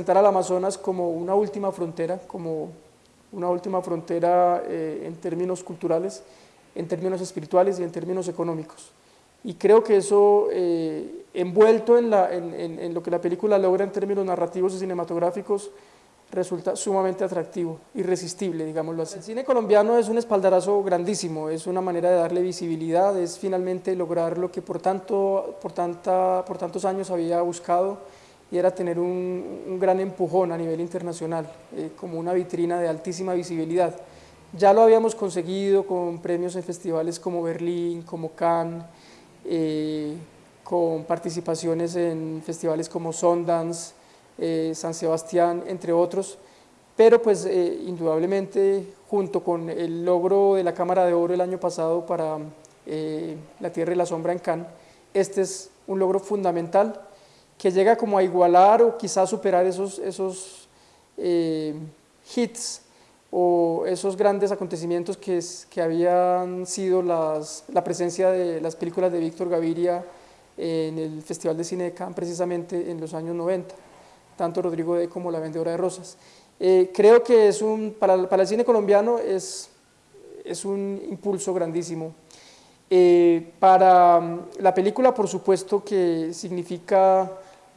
presentar al Amazonas como una última frontera, como una última frontera eh, en términos culturales, en términos espirituales y en términos económicos. Y creo que eso, eh, envuelto en, lo que la película logra en términos narrativos y cinematográficos, resulta sumamente atractivo, irresistible, digámoslo así. El cine colombiano es un espaldarazo grandísimo, es una manera de darle visibilidad, es finalmente lograr lo que por, tanto, por, tanta, por tantos años había buscado, y era tener un, gran empujón a nivel internacional, eh, como una vitrina de altísima visibilidad. Ya lo habíamos conseguido con premios en festivales como Berlín, como Cannes, eh, con participaciones en festivales como Sundance, eh, San Sebastián, entre otros, pero pues eh, indudablemente junto con el logro de la Cámara de Oro el año pasado para La Tierra y la Sombra en Cannes, este es un logro fundamental que llega como a igualar o quizás superar esos, esos eh, hits o esos grandes acontecimientos que, es, que habían sido las, la presencia de las películas de Víctor Gaviria en el Festival de Cine de Cannes precisamente en los años 90, tanto Rodrigo D. como La Vendedora de Rosas. Eh, creo que es un, para, para, el cine colombiano es, es un impulso grandísimo. Eh, para mm, la película, por supuesto que significa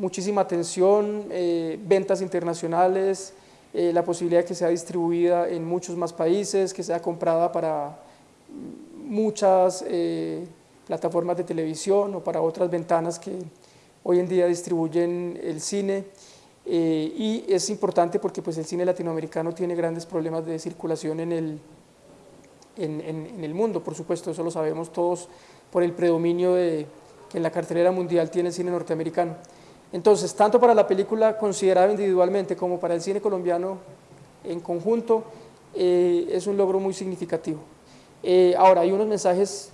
muchísima atención, eh, ventas internacionales, eh, la posibilidad de que sea distribuida en muchos más países, que sea comprada para muchas eh, plataformas de televisión o para otras ventanas que hoy en día distribuyen el cine. Y es importante porque pues, el cine latinoamericano tiene grandes problemas de circulación en el, en, en el mundo, por supuesto, eso lo sabemos todos por el predominio de, que en la cartelera mundial tiene el cine norteamericano. Entonces, tanto para la película considerada individualmente como para el cine colombiano en conjunto, eh, es un logro muy significativo. Eh, ahora, hay unos mensajes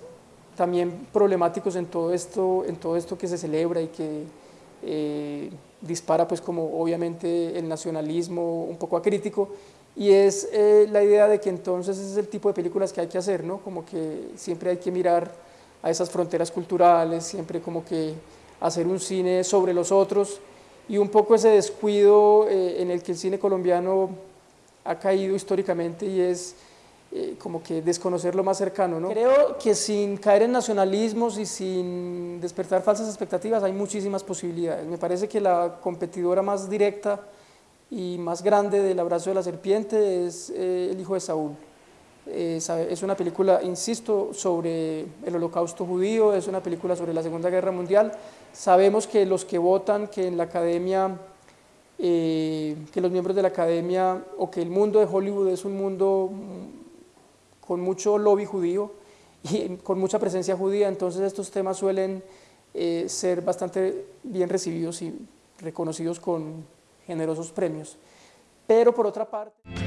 también problemáticos en todo esto, en todo esto que se celebra y que eh, dispara pues como obviamente el nacionalismo un poco acrítico y es eh, la idea de que entonces es el tipo de películas que hay que hacer, ¿no? como que siempre hay que mirar a esas fronteras culturales, siempre como que hacer un cine sobre los otros y un poco ese descuido eh, en el que el cine colombiano ha caído históricamente y es eh, como que desconocer lo más cercano. ¿no? Creo que sin caer en nacionalismos y sin despertar falsas expectativas hay muchísimas posibilidades. Me parece que la competidora más directa y más grande del abrazo de la serpiente es eh, El hijo de Saúl. Eh, es una película, insisto, sobre el holocausto judío, es una película sobre la Segunda Guerra Mundial. Sabemos que los que votan, que en la academia, eh, que los miembros de la academia o que el mundo de Hollywood es un mundo con mucho lobby judío y con mucha presencia judía, entonces estos temas suelen eh, ser bastante bien recibidos y reconocidos con generosos premios. Pero por otra parte...